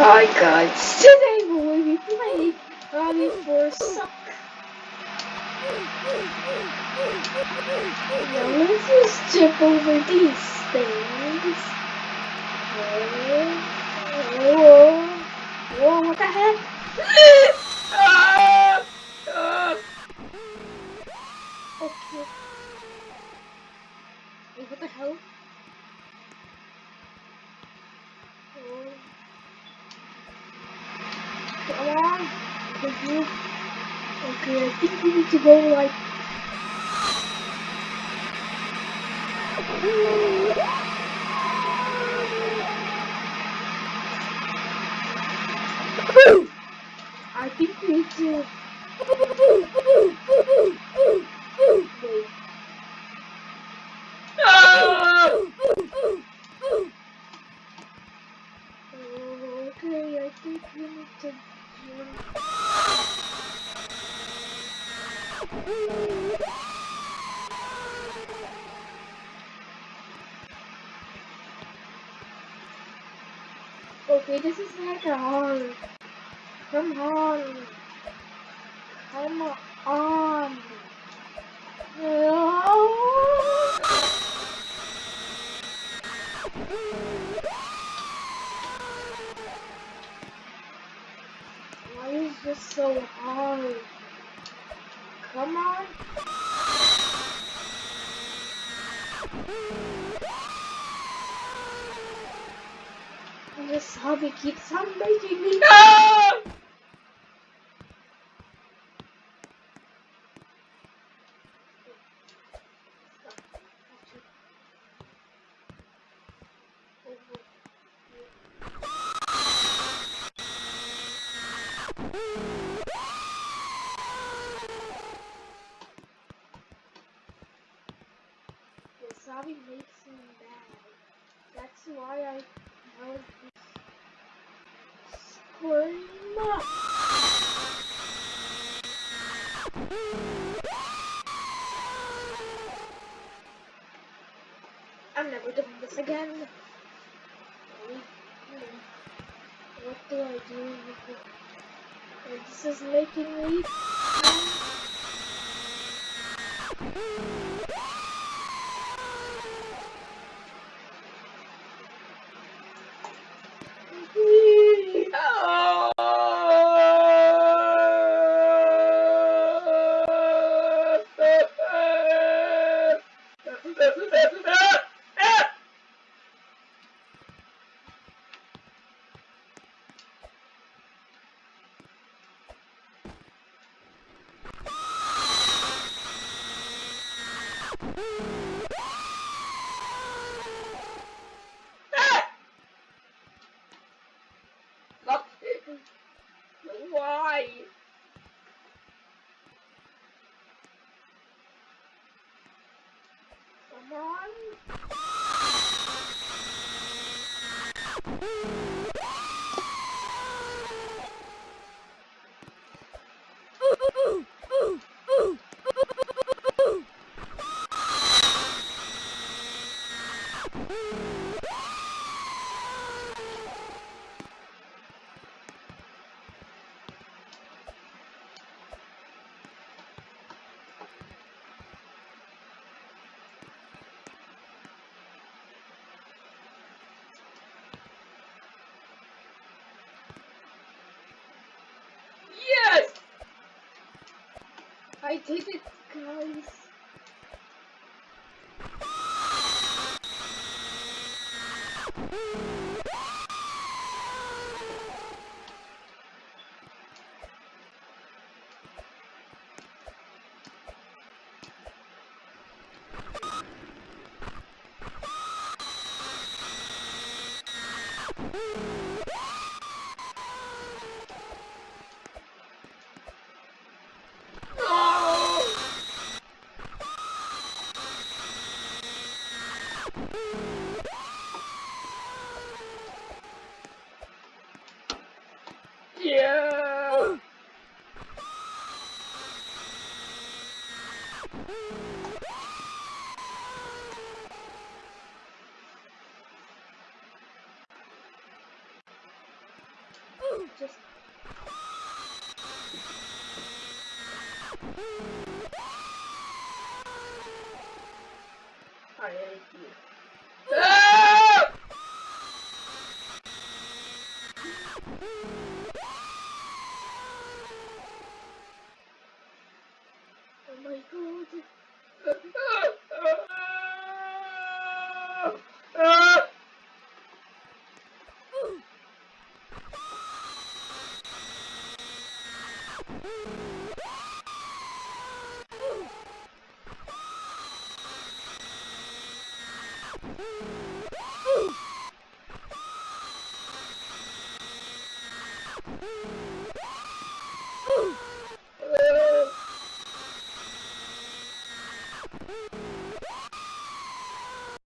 Hi guys, today we will be playing Rally for Suck. Now let's just jump over these things. Whoa, whoa, whoa, what the heck? Ah! You. Okay, I think we need to go like. I think we need to. Wait. Okay, I think we need to jump. This is like a hard. Come on. Come on. Why is this so hard? Come on. This hobby keeps on making me. Wasabi makes me mad. That's why I held I'm never doing this again. What do I do This is making me. Yes! I did it, guys. Woo! Just I. Woo!